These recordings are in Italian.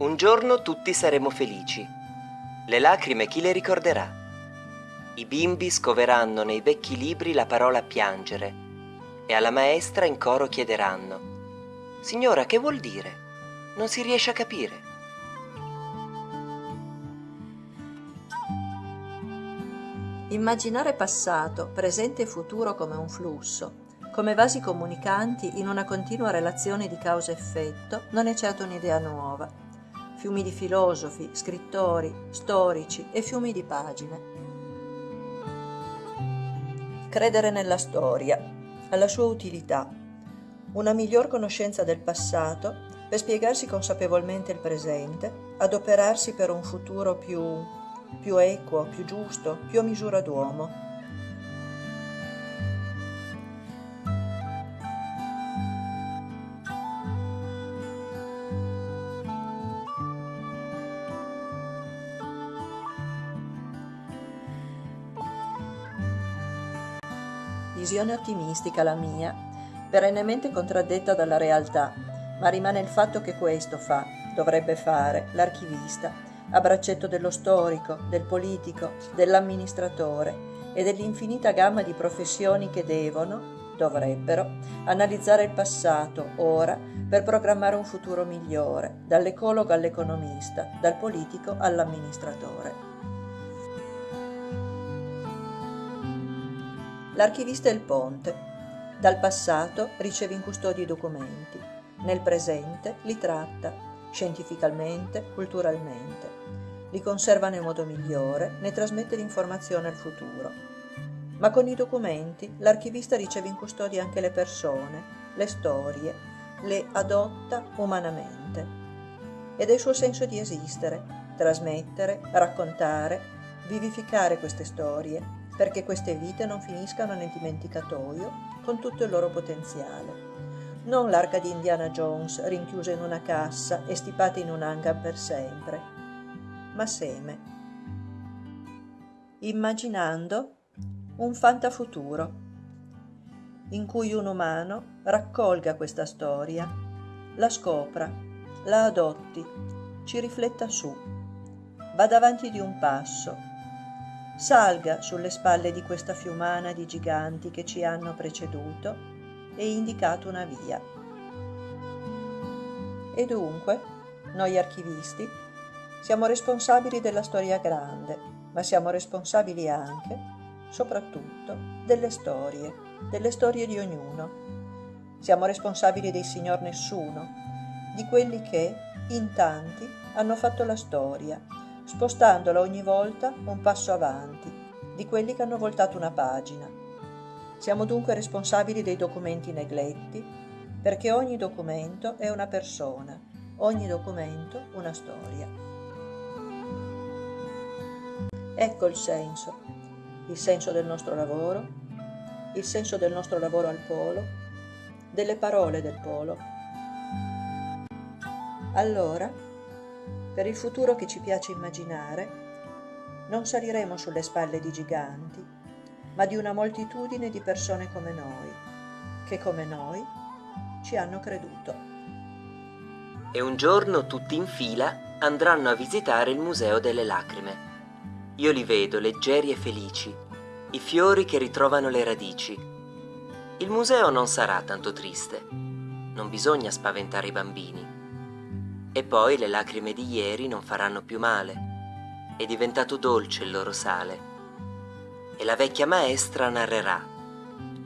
Un giorno tutti saremo felici. Le lacrime chi le ricorderà? I bimbi scoveranno nei vecchi libri la parola piangere e alla maestra in coro chiederanno Signora, che vuol dire? Non si riesce a capire. Immaginare passato, presente e futuro come un flusso, come vasi comunicanti in una continua relazione di causa-effetto, non è certo un'idea nuova fiumi di filosofi, scrittori, storici e fiumi di pagine. Credere nella storia, alla sua utilità, una miglior conoscenza del passato per spiegarsi consapevolmente il presente, adoperarsi per un futuro più, più equo, più giusto, più a misura d'uomo visione ottimistica la mia, perennemente contraddetta dalla realtà, ma rimane il fatto che questo fa, dovrebbe fare, l'archivista, a braccetto dello storico, del politico, dell'amministratore e dell'infinita gamma di professioni che devono, dovrebbero, analizzare il passato, ora, per programmare un futuro migliore, dall'ecologo all'economista, dal politico all'amministratore. L'archivista è il ponte. Dal passato riceve in custodia i documenti, nel presente li tratta, scientificamente, culturalmente. Li conserva nel modo migliore, ne trasmette l'informazione al futuro. Ma con i documenti l'archivista riceve in custodia anche le persone, le storie, le adotta umanamente. Ed è il suo senso di esistere, trasmettere, raccontare, vivificare queste storie, perché queste vite non finiscano nel dimenticatoio con tutto il loro potenziale. Non l'arca di Indiana Jones rinchiusa in una cassa e stipata in un hangar per sempre, ma seme. Immaginando un fantafuturo in cui un umano raccolga questa storia, la scopra, la adotti, ci rifletta su, vada avanti di un passo, salga sulle spalle di questa fiumana di giganti che ci hanno preceduto e indicato una via. E dunque, noi archivisti, siamo responsabili della storia grande, ma siamo responsabili anche, soprattutto, delle storie, delle storie di ognuno. Siamo responsabili dei signor nessuno, di quelli che, in tanti, hanno fatto la storia spostandola ogni volta un passo avanti di quelli che hanno voltato una pagina. Siamo dunque responsabili dei documenti negletti, perché ogni documento è una persona, ogni documento una storia. Ecco il senso, il senso del nostro lavoro, il senso del nostro lavoro al polo, delle parole del polo. Allora, per il futuro che ci piace immaginare, non saliremo sulle spalle di giganti, ma di una moltitudine di persone come noi, che come noi ci hanno creduto. E un giorno tutti in fila andranno a visitare il Museo delle Lacrime. Io li vedo leggeri e felici, i fiori che ritrovano le radici. Il museo non sarà tanto triste, non bisogna spaventare i bambini e poi le lacrime di ieri non faranno più male. È diventato dolce il loro sale. E la vecchia maestra narrerà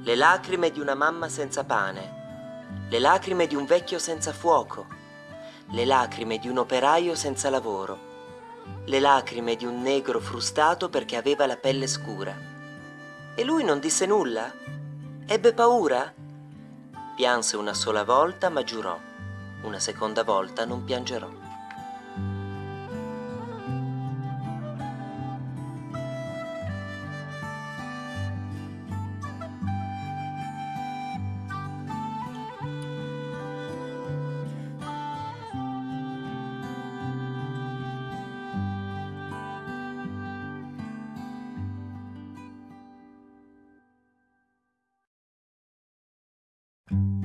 le lacrime di una mamma senza pane, le lacrime di un vecchio senza fuoco, le lacrime di un operaio senza lavoro, le lacrime di un negro frustato perché aveva la pelle scura. E lui non disse nulla? Ebbe paura? Pianse una sola volta ma giurò una seconda volta non piangerò. thank